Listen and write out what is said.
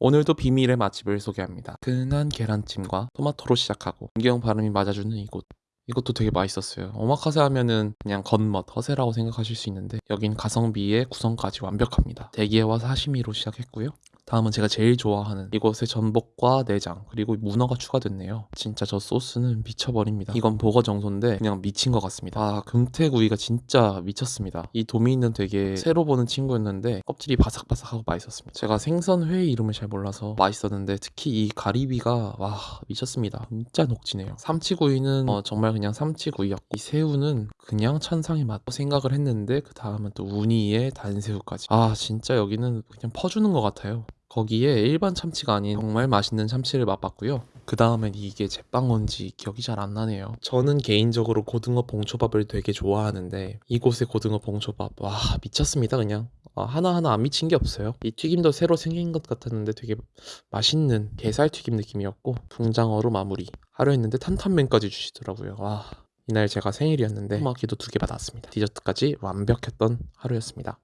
오늘도 비밀의 맛집을 소개합니다. 근한 계란찜과 토마토로 시작하고 안경 발음이 맞아주는 이곳. 이것도 되게 맛있었어요. 오마카세 하면은 그냥 겉멋, 허세라고 생각하실 수 있는데 여긴 가성비에 구성까지 완벽합니다. 대게와 사시미로 시작했고요. 다음은 제가 제일 좋아하는 이곳의 전복과 내장 그리고 문어가 추가됐네요. 진짜 저 소스는 미쳐버립니다. 이건 버거 정소인데 그냥 미친 것 같습니다. 아 금태구이가 진짜 미쳤습니다. 이 도미는 되게 새로 보는 친구였는데 껍질이 바삭바삭하고 맛있었습니다. 제가 생선회 이름을 잘 몰라서 맛있었는데 특히 이 가리비가 와 미쳤습니다. 진짜 녹지네요. 삼치구이는 어, 정말 그냥 삼치구이였고 이 새우는 그냥 천상의 맛 생각을 했는데 그 다음은 또 우니에 단새우까지 아 진짜 여기는 그냥 퍼주는 것 같아요. 거기에 일반 참치가 아닌 정말 맛있는 참치를 맛봤고요. 그 다음엔 이게 제빵원지 기억이 잘 안 나네요. 저는 개인적으로 고등어 봉초밥을 되게 좋아하는데 이곳의 고등어 봉초밥 와 미쳤습니다 그냥 아, 하나하나 안 미친 게 없어요. 이 튀김도 새로 생긴 것 같았는데 되게 맛있는 게살 튀김 느낌이었고 붕장어로 마무리 하려 했는데 탄탄면까지 주시더라고요. 와 이날 제가 생일이었는데 토마키도 두 개 받았습니다. 디저트까지 완벽했던 하루였습니다.